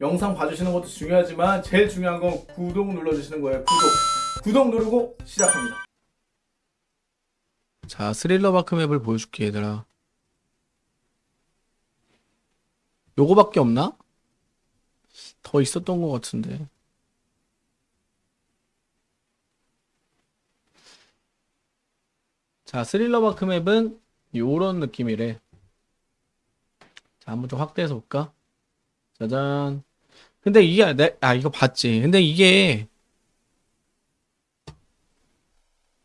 영상 봐주시는 것도 중요하지만 제일 중요한 건 구독 눌러주시는 거예요. 구독. 구독 누르고 시작합니다. 자, 스릴러 마크 맵을 보여줄게, 얘들아. 요거밖에 없나? 더 있었던 것 같은데. 자, 스릴러 마크 맵은 요런 느낌이래. 자, 한번 좀 확대해서 볼까? 짜잔. 근데 이게, 내, 아, 이거 봤지. 근데 이게,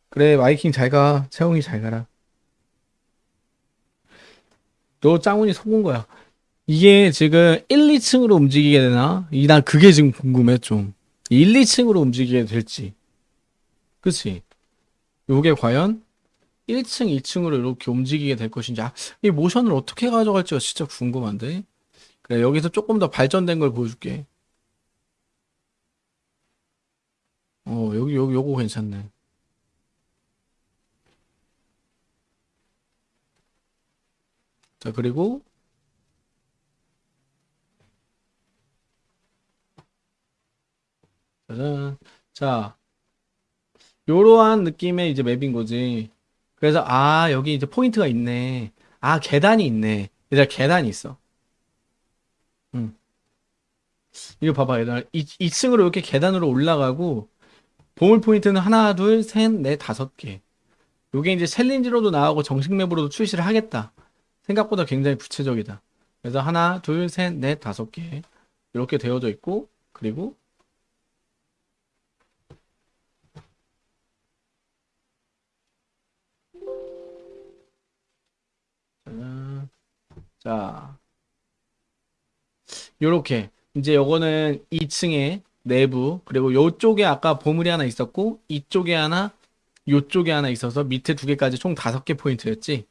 그래, 마이킹 잘 가. 채용이 잘 가라. 너 짱훈이 속은 거야. 이게 지금 1, 2층으로 움직이게 되나? 이, 난 그게 지금 궁금해, 좀. 1, 2층으로 움직이게 될지. 그치? 요게 과연 1층, 2층으로 이렇게 움직이게 될 것인지. 아, 이 모션을 어떻게 가져갈지가 진짜 궁금한데? 그래, 여기서 조금 더 발전된 걸 보여줄게. 어, 여기, 여기, 요거 괜찮네. 자, 그리고 짜잔. 자, 요러한 느낌의 이제 맵인 거지. 그래서 아, 여기 이제 포인트가 있네. 아, 계단이 있네. 얘들아, 계단이 있어. 응. 이거 봐봐, 얘들아. 2, 2층으로 이렇게 계단으로 올라가고 보물 포인트는 하나, 둘, 셋, 넷, 다섯 개. 요게 이제 챌린지로도 나오고 정식 맵으로도 출시를 하겠다. 생각보다 굉장히 구체적이다. 그래서 하나, 둘, 셋, 넷, 다섯 개 이렇게 되어져 있고 그리고. 자, 요렇게 이제 요거는 2층에 내부 그리고 요쪽에 아까 보물이 하나 있었고 이쪽에 하나 요쪽에 하나 있어서 밑에 두 개까지 총 다섯 개 포인트였지.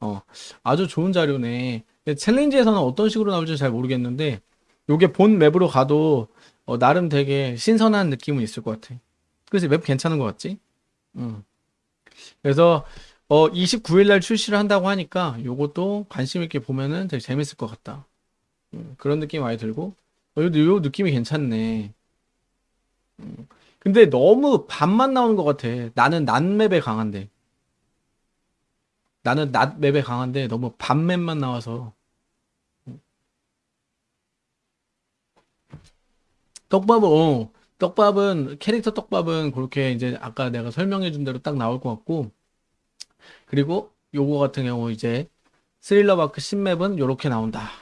어, 아주 좋은 자료네. 챌린지에서는 어떤 식으로 나올지 잘 모르겠는데, 요게 본 맵으로 가도, 어, 나름 되게 신선한 느낌은 있을 것 같아. 그래서 맵 괜찮은 것 같지? 응. 그래서, 어, 29일 날 출시를 한다고 하니까, 요것도 관심 있게 보면은 되게 재밌을 것 같다. 음, 그런 느낌이 많이 들고, 어, 요, 요 느낌이 괜찮네. 음, 근데 너무 반만 나오는 것 같아. 나는 난 맵에 강한데. 나는 낮 맵에 강한데 너무 밤 맵만 나와서 떡밥은 어, 떡밥은 캐릭터 떡밥은 그렇게 이제 아까 내가 설명해 준 대로 딱 나올 것 같고 그리고 요거 같은 경우 이제 스릴러 마크 신맵은 요렇게 나온다